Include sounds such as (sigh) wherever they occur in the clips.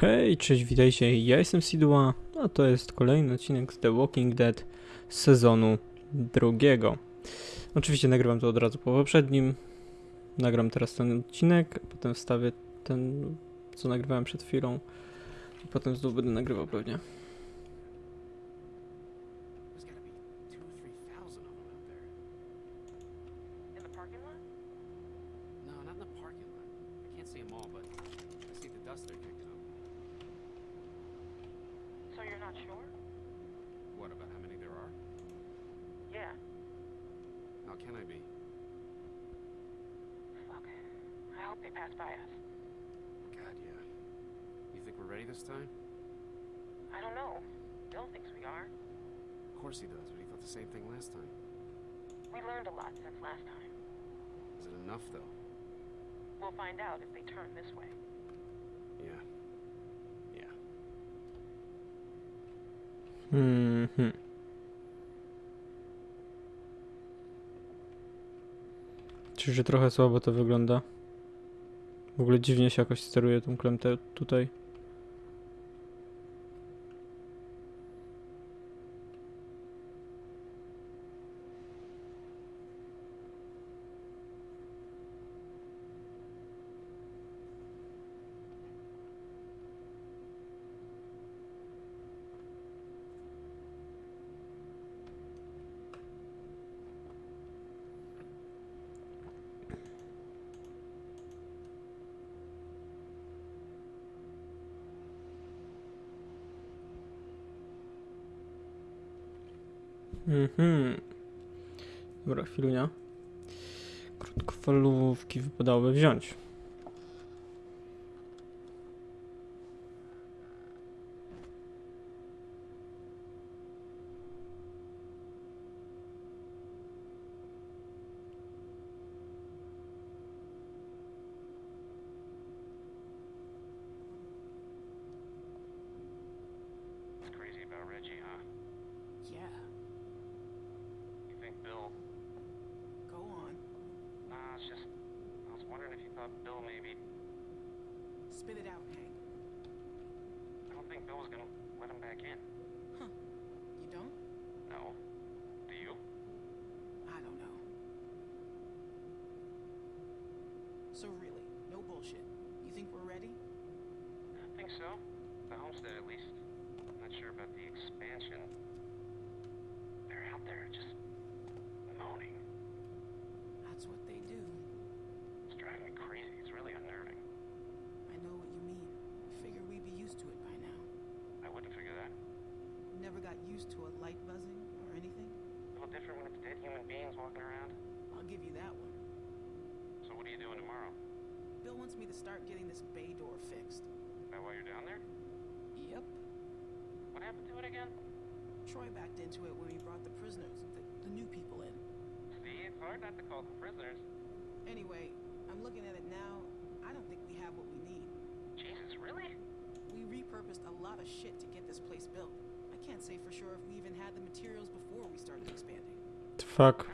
Hej, cześć, witajcie, ja jestem Sidła, a to jest kolejny odcinek z The Walking Dead sezonu drugiego. Oczywiście nagrywam to od razu po poprzednim, nagram teraz ten odcinek, potem wstawię ten, co nagrywałem przed chwilą i potem znów będę nagrywał pewnie. Find out if they turn this way. Yeah. Yeah. Mhm. Czyż trochę słabo to wygląda? W ogóle dziwnie się jakoś steruje tą klemtę tutaj. udałoby wziąć. Wondering if you thought Bill maybe... Spit it out, Hank. I don't think Bill was gonna let him back in. Huh. You don't? No. Do you? I don't know. So really, no bullshit. You think we're ready? I think so. The homestead, at least. I'm not sure about the expansion. They're out there just... moaning. That's what they do. It's driving me crazy. It's really unnerving. I know what you mean. Figure we'd be used to it by now. I wouldn't figure that. Never got used to a light buzzing or anything? A little different when it's dead human beings walking around. I'll give you that one. So what are you doing tomorrow? Bill wants me to start getting this bay door fixed. Is that why you're down there? Yep. What happened to it again? Troy backed into it when we brought the prisoners, the, the new people in. See, it's hard not to call them prisoners. Anyway, I'm looking at it now. I don't think we have what we need. Jesus, really? We repurposed a lot of shit to get this place built. I can't say for sure if we even had the materials before we started expanding. The fuck?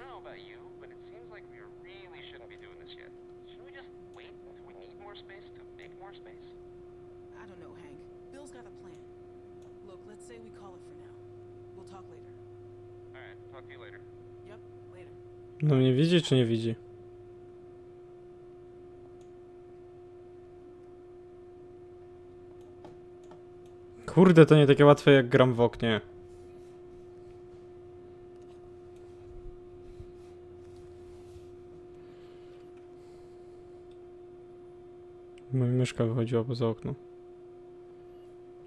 No mnie widzi czy nie widzi? Kurde, to nie takie łatwe jak gram w oknie. Moja myszka wychodziła poza okno.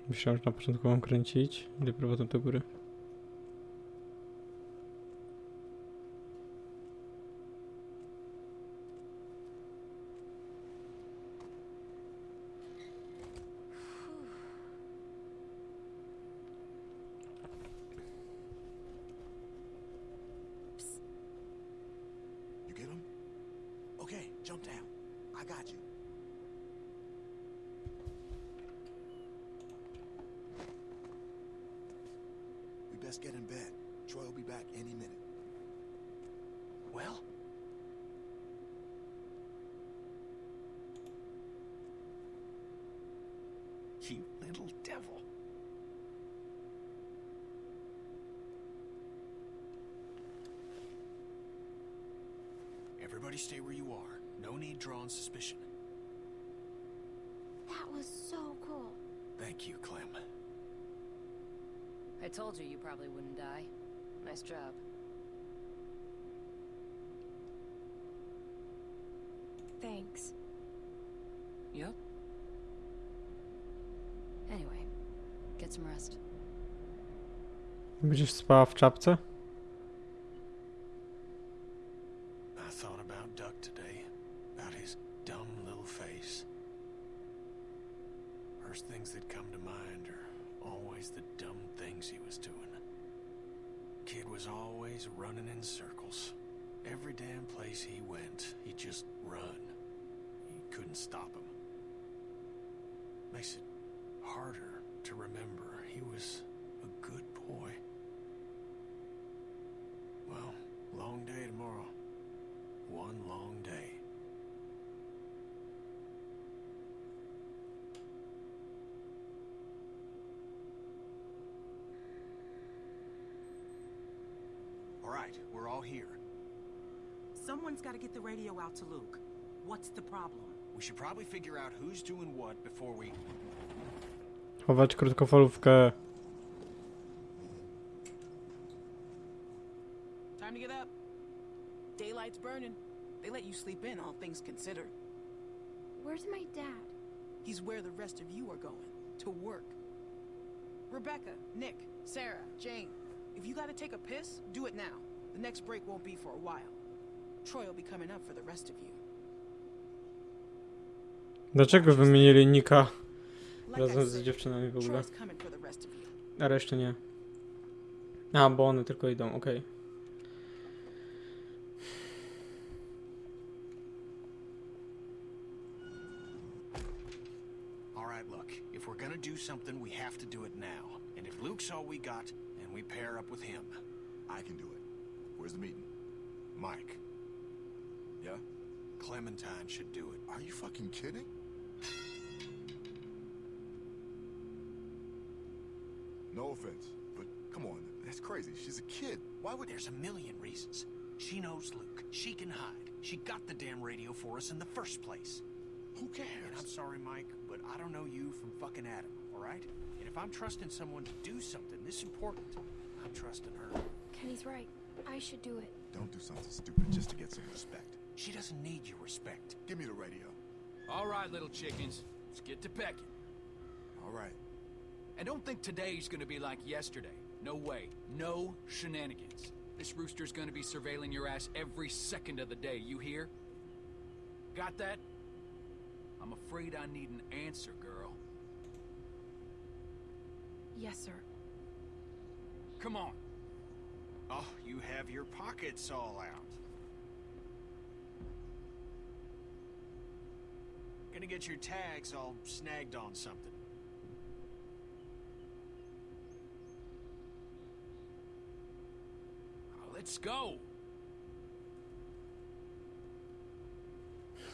Myślałem, że na początku mam kręcić, ale potem do góry. You little devil. Everybody stay where you are. No need drawing suspicion. That was so cool. Thank you, Clem. I told you you probably wouldn't die. Nice job. Thanks. Yep. Anyway, get some rest. Będziesz spała w czapce? I thought about Duck today. About his dumb little face. First things that come to mind are always the dumb things he was doing. Kid was always running in circles. Every damn place he went, he'd just run. You couldn't stop him. Makes it harder to remember he was a good boy. Well, long day tomorrow. One long day. All right, we're all here. Someone's got to get the radio out to Luke. What's the problem? We should probably figure out who's doing what before we... Chować krótkofalówkę. Time to get up. Daylight's burning. They let you sleep in, all things considered. Where's my dad? He's where the rest of you are going. To work. Rebecca, Nick, Sarah, Jane. If you gotta take a piss, do it now. The next break won't be for a while. Troy will be coming up for the rest of you. Dlaczego wymienili Nika Like I razem z dziewczynami w ogóle? Coming for the rest of you. A reszty nie. A, bo one tylko idą, okej. All right, look. If we're gonna do something, we have to do it now. And if Luke's all we got, then we pair up with him. I can do it. Where's the meeting? Mike, Yeah? Clementine should do it. Are you fucking kidding? No offense, but come on, that's crazy. She's a kid. Why would... There's a million reasons. She knows Luke. She can hide. She got the damn radio for us in the first place. Who And I'm sorry, Mike, but I don't know you from fucking Adam, all right? And if I'm trusting someone to do something this important, I'm trusting her. Kenny's right. I should do it. Don't do something stupid just to get some respect. She doesn't need your respect. Give me the radio. All right, little chickens. Let's get to pecking. All right. And don't think today's gonna be like yesterday. No way. No shenanigans. This rooster's gonna be surveilling your ass every second of the day, you hear? Got that? I'm afraid I need an answer, girl. Yes, sir. Come on. Oh, you have your pockets all out. Gonna get your tags all snagged on something. Let's go.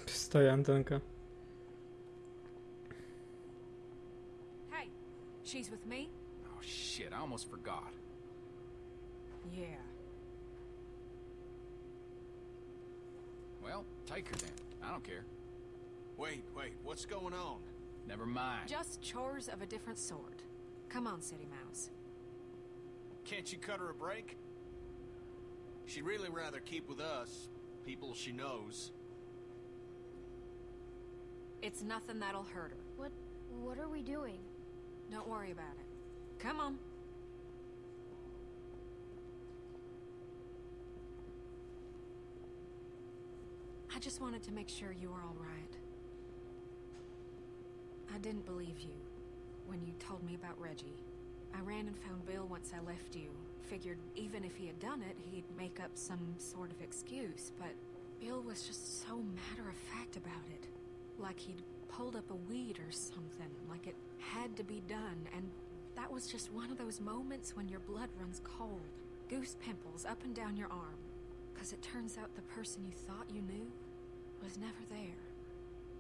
Stoi antenka. Hey, she's with me? Oh shit, I almost forgot. Yeah. Well, take her then. I don't care. Wait, wait, what's going on? Never mind. Just chores of a different sort. Come on, City Mouse. Can't you cut her a break? She'd really rather keep with us, people she knows. It's nothing that'll hurt her. What what are we doing? Don't worry about it. Come on. I just wanted to make sure you were all right. I didn't believe you when you told me about Reggie. I ran and found Bill once I left you. Figured even if he had done it, he'd make up some sort of excuse, but Bill was just so matter of fact about it. Like he'd pulled up a weed or something, like it had to be done, and that was just one of those moments when your blood runs cold. Goose pimples up and down your arm. Cause it turns out the person you thought you knew was never there.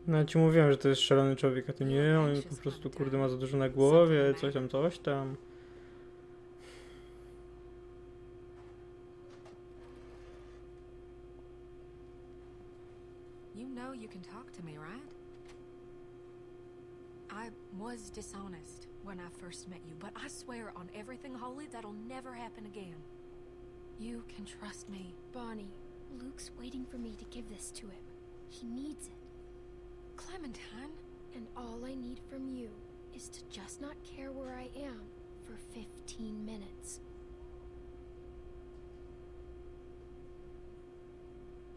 No ja ci mówiłem, że to jest szalony człowiek, a ty nie, on po prostu kurde ma za dużo na głowie, coś tam, coś tam. You know you can talk to me, right? I was dishonest when I first met you, but I swear on everything holy that'll never happen again. You can trust me. Bonnie, Luke's waiting for me to give this to him. He needs it. Clementine, And all I need from you is to just not care where I am for 15 minutes.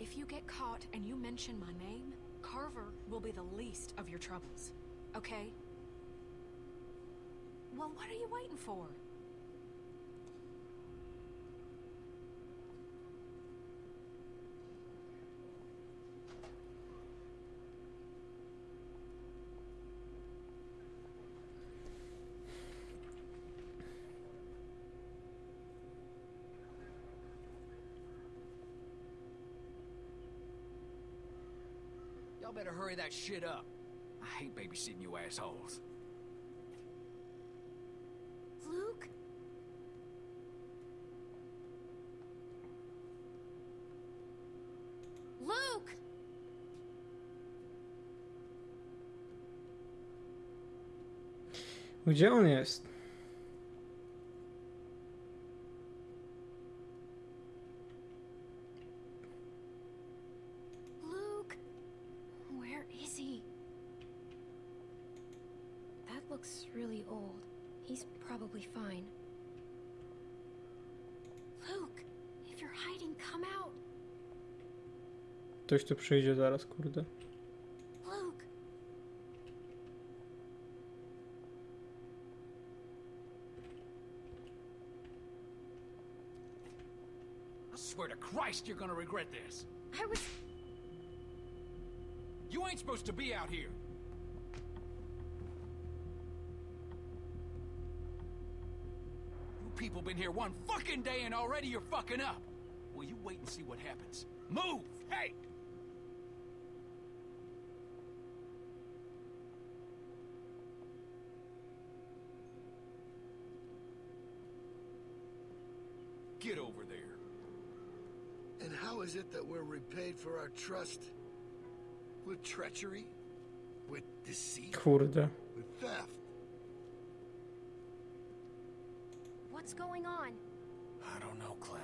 if you get caught and you mention my name, Carver will be the least of your troubles. Okay? Well, what are you waiting for? Y'all better hurry that shit up. I hate babysitting you assholes. Luke? Luke! Gdzie on jest? Luke! Where is he? That looks really old. He's probably fine. Luke! If you're hiding, come out! Ktoś tu przyjdzie zaraz, kurde. Luke! I swear to Christ you're gonna regret this. I was. You ain't supposed to be out here. You people been here one fucking day and already you're fucking up. Well, you wait and see what happens. Move! Hey! Get over there. And how is it that we're repaid for our trust? With treachery? With deceit? Kurde. With theft? What's going on? I don't know, Clem.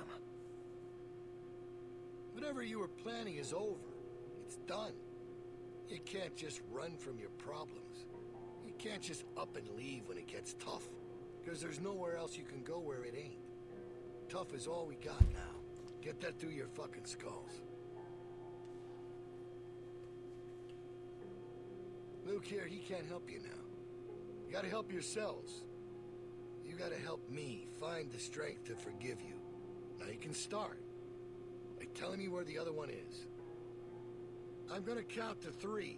Whatever you were planning is over. It's done. You can't just run from your problems. You can't just up and leave when it gets tough. Because there's nowhere else you can go where it ain't. Tough is all we got now. Get that through your fucking skulls. Luke here, he can't help you now. You gotta help yourselves. You gotta help me find the strength to forgive you. Now you can start by telling me where the other one is. I'm gonna count to three.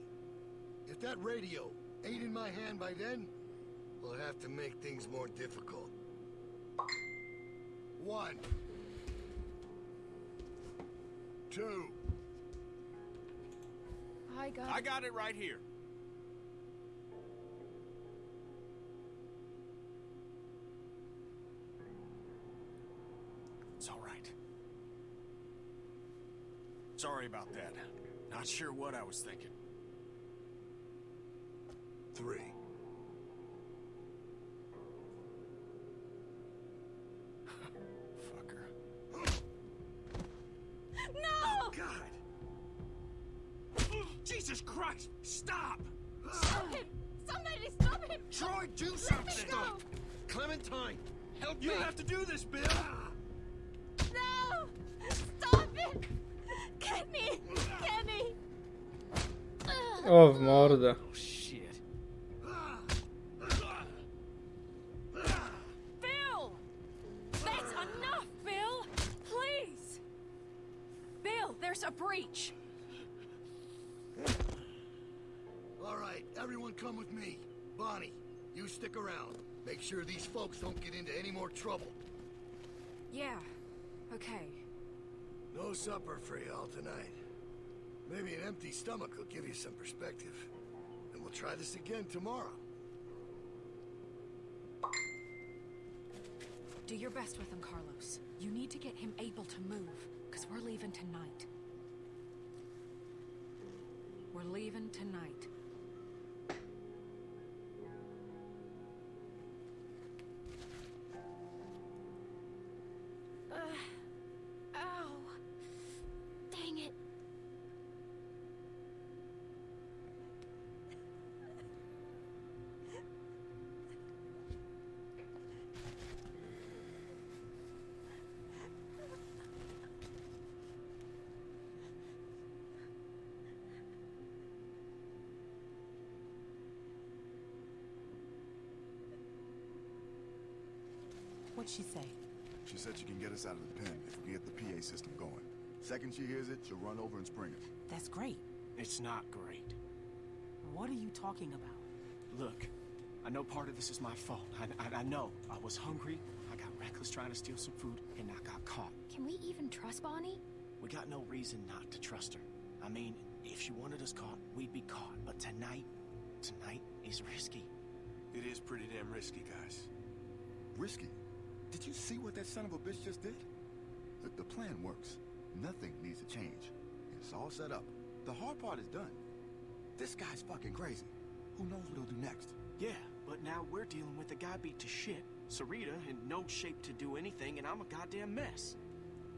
If that radio ain't in my hand by then, we'll have to make things more difficult. One. Two. I got. I got it right here. It's all right. Sorry about that. Not sure what I was thinking. Three. God! Jesus Christ! Stop! Stop him! Somebody stop him! Troy, do Let me something! go! Clementine! Help You me! have to do this, Bill! No! Stop it! Kenny! Kenny! Oh, Ugh. O, supper for y'all tonight. Maybe an empty stomach will give you some perspective. And we'll try this again tomorrow. Do your best with him, Carlos. You need to get him able to move, because we're leaving tonight. We're leaving tonight. What'd she say? She said she can get us out of the pen if we get the PA system going. Second she hears it, she'll run over and spring it. That's great. It's not great. What are you talking about? Look, I know part of this is my fault. I, I, I know. I was hungry, I got reckless trying to steal some food, and I got caught. Can we even trust Bonnie? We got no reason not to trust her. I mean, if she wanted us caught, we'd be caught. But tonight, tonight is risky. It is pretty damn risky, guys. Risky? Did you see what that son of a bitch just did? Look, the plan works. Nothing needs to change. It's all set up. The hard part is done. This guy's fucking crazy. Who knows what he'll do next? Yeah, but now we're dealing with a guy beat to shit, Sarita in no shape to do anything, and I'm a goddamn mess.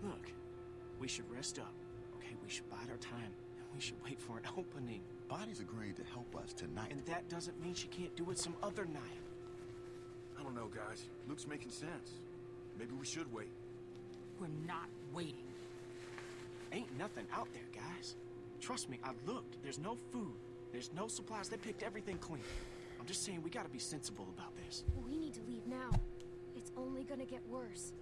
Look, we should rest up, okay? We should bide our time, and we should wait for an opening. Bonnie's agreed to help us tonight. And that doesn't mean she can't do it some other night. I don't know, guys. Luke's making sense. Maybe we should wait. We're not waiting. Ain't nothing out there, guys. Trust me, I looked. There's no food. There's no supplies. They picked everything clean. I'm just saying we gotta be sensible about this. We need to leave now. It's only gonna get worse.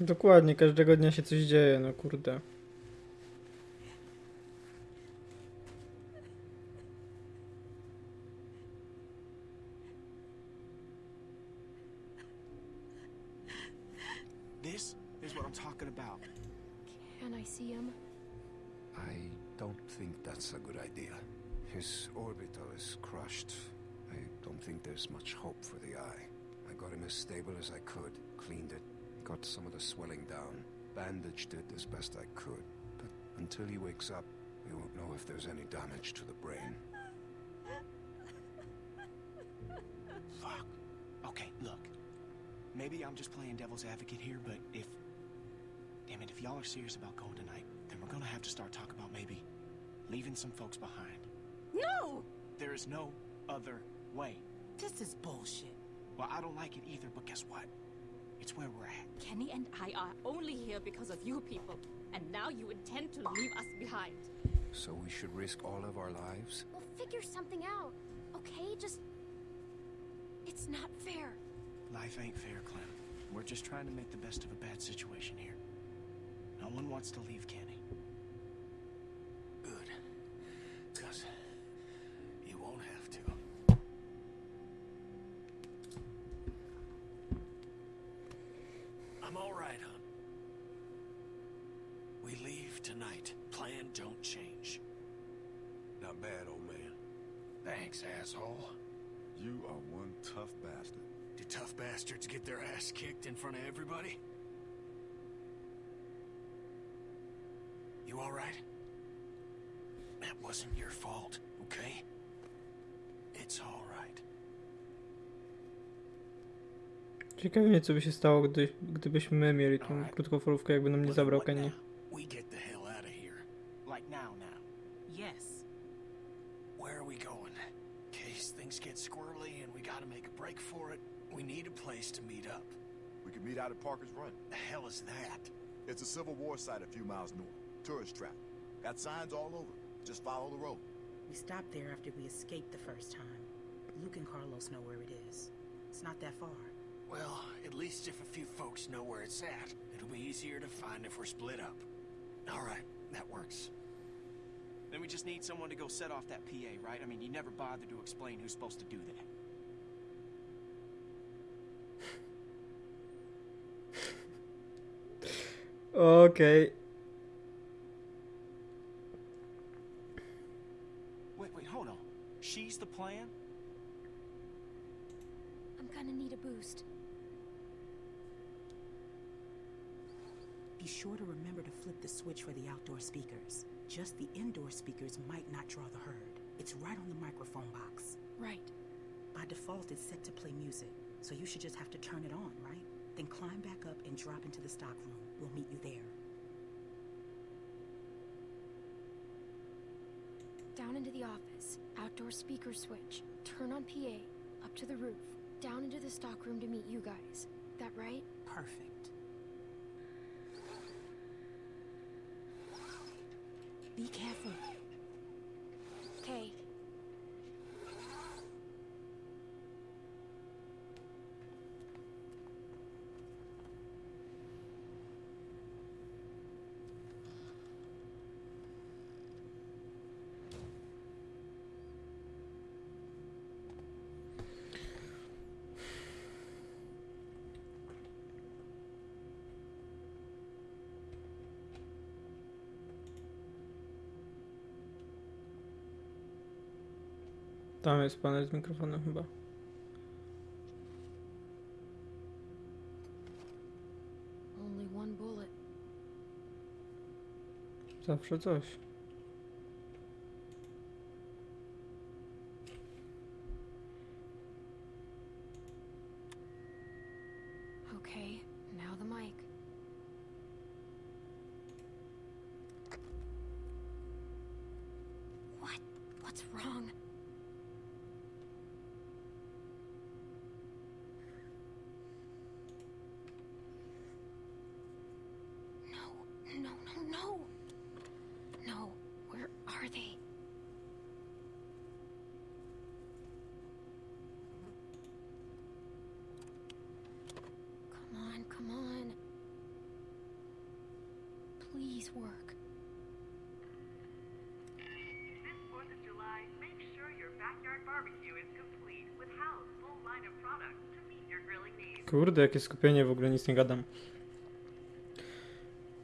Dokładnie, każdego dnia się coś dzieje, no kurde. Got some of the swelling down, bandaged it as best I could. But until he wakes up, we won't know if there's any damage to the brain. Fuck. Okay, look. Maybe I'm just playing devil's advocate here, but if... Damn it, if y'all are serious about going tonight, then we're gonna have to start talking about maybe leaving some folks behind. No! There is no other way. This is bullshit. Well, I don't like it either, but guess what? It's where we're at. Kenny and I are only here because of you people, and now you intend to leave us behind. So we should risk all of our lives? We'll figure something out. Okay, just... It's not fair. Life ain't fair, Clem. We're just trying to make the best of a bad situation here. No one wants to leave Kenny. Good. Because you won't have to. I'm all right, hon. We leave tonight. Plan don't change. Not bad, old man. Thanks, asshole. You are one tough bastard. Do tough bastards get their ass kicked in front of everybody? You all right? That wasn't your fault, okay? It's all right. Ciekawe mnie, co by się stało, gdy, gdybyśmy mieli tą Alright. krótkofalówkę, jakby nam nie But zabrał what Kenny. now? We get the hell out of here. Like now, now. Yes. Where are we going? In case things get squirrely and we gotta make a break for it, we need a place to meet up. We could meet out at Parker's Run. The hell is that? It's a Civil War site a few miles north. Tourist trap. Got signs all over. Just follow the road. We stopped there after we escaped the first time. Luke and Carlos know where it is. It's not that far. Well, at least if a few folks know where it's at, it'll be easier to find if we're split up. All right, that works. Then we just need someone to go set off that PA, right? I mean, you never bothered to explain who's supposed to do that. Okay. Wait, wait, hold on. She's the plan? I'm gonna need a boost. Be sure to remember to flip the switch for the outdoor speakers. Just the indoor speakers might not draw the herd. It's right on the microphone box. Right. By default, it's set to play music, so you should just have to turn it on, right? Then climb back up and drop into the stock room. We'll meet you there. Down into the office. Outdoor speaker switch. Turn on PA. Up to the roof. Down into the stockroom to meet you guys. That right? Perfect. Be careful. Tam jest panel z mikrofonem chyba. Zawsze coś. They? Come on, come on. Please work. This 4th of July, make sure your backyard barbecue is complete with Howe's full line of products to meet your grilling needs. Kurde, jakie skupienie, w ogóle nic nie gadam.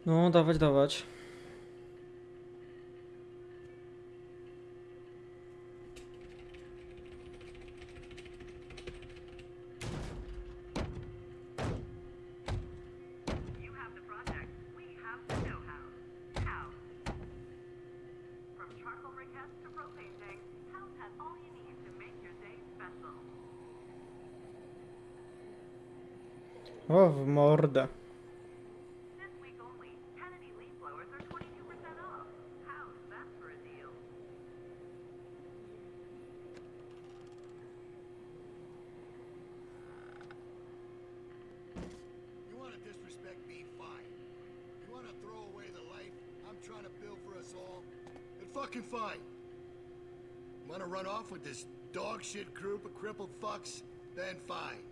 No, dawać, dawać. You have the project, we have the know-how. Hal. From charcoal briquettes to propane tanks, Howe's has all you need to make your day special. O, w mordę. This week only, Kennedy leaf blowers are 22% off. How's that for a deal? You want to disrespect me? Fine. You want to throw away the life I'm trying to build for us all? Then fucking fine. Want to run off with this dog shit group of crippled fucks? Then fine.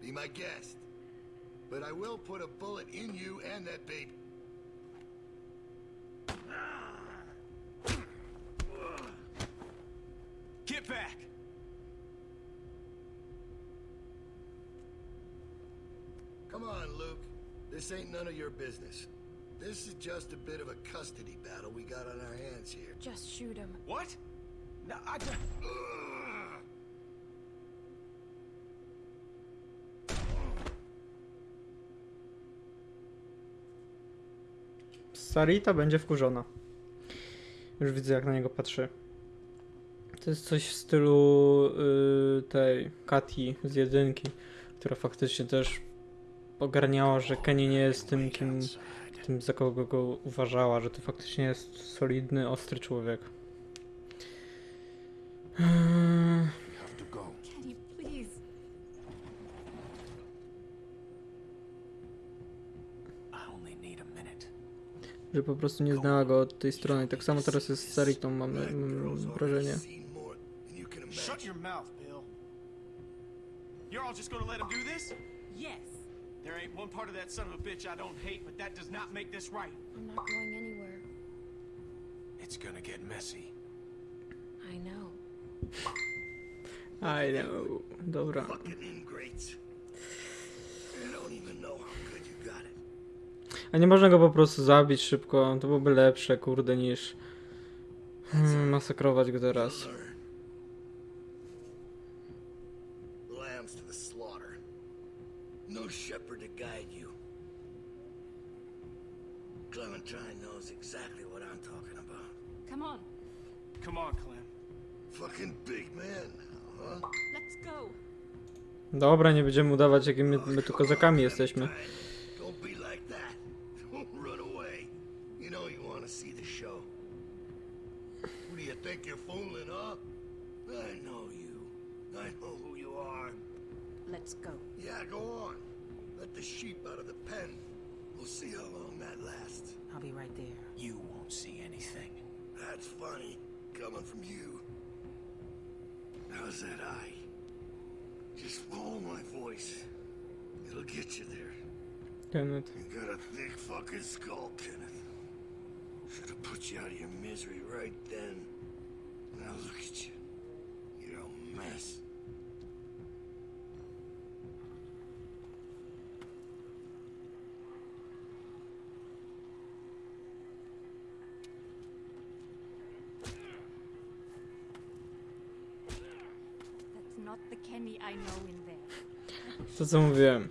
Be my guest. But I will put a bullet in you and that baby. Get back! Come on, Luke. This ain't none of your business. This is just a bit of a custody battle we got on our hands here. Just shoot him. What? No, I don't... Sarita będzie wkurzona. Już widzę, jak na niego patrzy. To jest coś w stylu y, tej Kati z jedynki, która faktycznie też ogarniała, że Kenny nie jest tym, kim, tym za kogo go uważała, że to faktycznie jest solidny, ostry człowiek. Że po prostu nie znała go od tej strony. Tak samo teraz jest z Saritą, mam, mam wrażenie. Shut your mouth, Bill. You're all just gonna let him do this? Yes. There ain't one part of that son of a bitch I don't hate, but that does not make this right. I'm not going anywhere. It's gonna get messy. I know. I know. Dobra. Fucking ingrates. I don't even know how good you got it. A nie można go po prostu zabić szybko. To byłoby lepsze, kurde, niż hmm, masakrować go teraz. No shepherd to guide you. Clementine knows exactly what I'm talking about. Come on, Come on, Clem. Fucking big man now, huh? let's go. Dobra, nie będziemy udawać, jakim my, my tu kozakami jesteśmy. Don't be like that. Don't run away. You know you want to see the show. Who do you think you're fooling, huh? I know you. I know who you are. Let's go. Yeah, go on. Let the sheep out of the pen. We'll see how long that lasts. I'll be right there. You won't see anything. That's funny, coming from you. How's that eye? Just follow my voice. It'll get you there. Kenneth. You got a thick fucking skull, Kenneth. Should have put you out of your misery right then. Now look at you. You're a mess. To co mówiłem.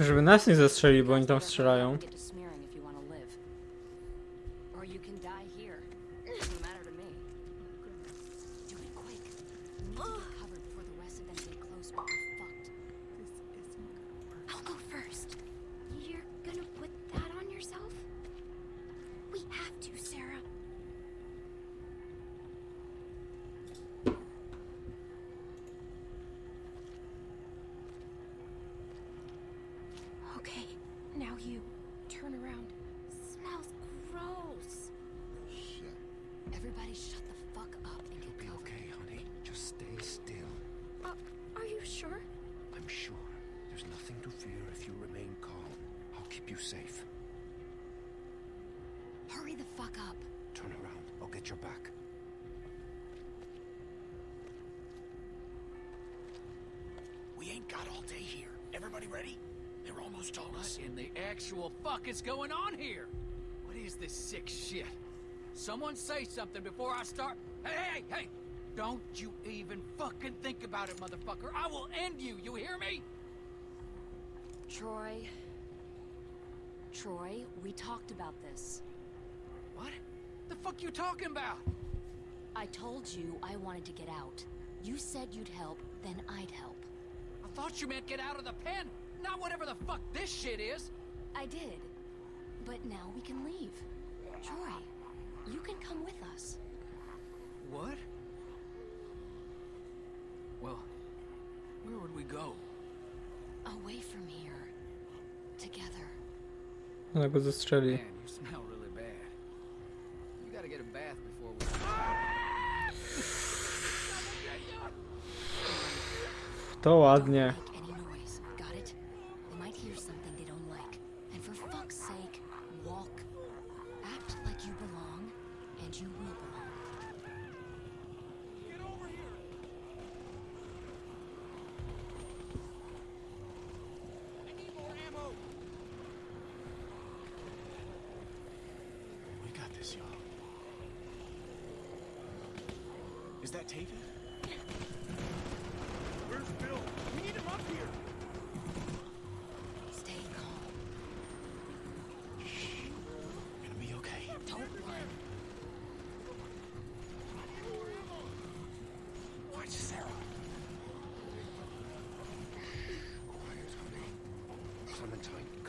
Żeby nas nie zastrzeli, bo oni tam strzelają. Keep you safe. Hurry the fuck up. Turn around. I'll get your back. We ain't got all day here. Everybody ready? They're almost on What us. in the actual fuck is going on here? What is this sick shit? Someone say something before I start. Hey, hey, hey! Don't you even fucking think about it, motherfucker. I will end you. You hear me? Troy. Troy, we talked about this. What? The fuck you talking about? I told you I wanted to get out. You said you'd help, then I'd help. I thought you meant get out of the pen, not whatever the fuck this shit is. I did. But now we can leave. Troy, you can come with us. What? Well, where would we go? Away from here. Together. Ona go zastrzeli. Man, you smell really bad. You gotta get a bath before we. To ładnie.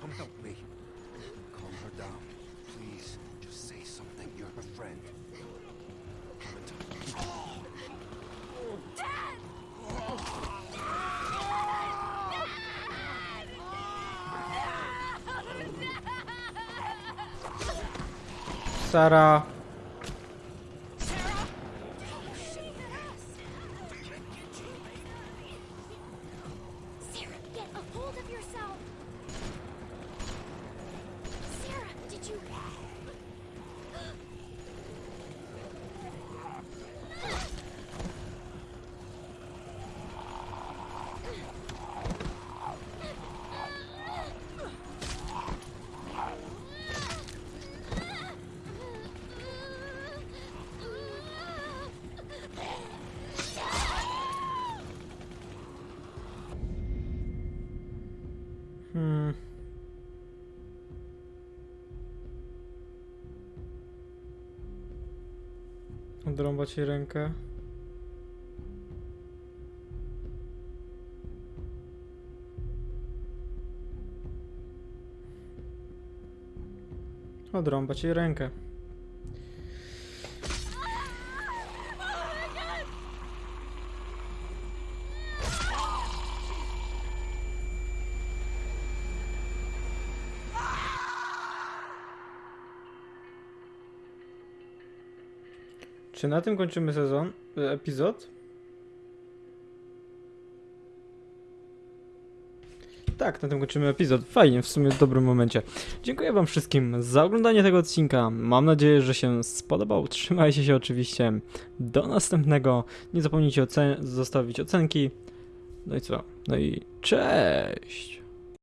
Come help me. Calm her down. Please, just say something. You're her friend. Dad! Sarah. Odrąba ci rękę. Odrąba ci rękę. Czy na tym kończymy sezon? e, Epizod? Tak, na tym kończymy epizod. Fajnie, w sumie w dobrym momencie. Dziękuję Wam wszystkim za oglądanie tego odcinka. Mam nadzieję, że się spodobał. (laughs) Trzymajcie się oczywiście. Do następnego. Nie zapomnijcie ocen zostawić ocenki. No i co? No i cześć!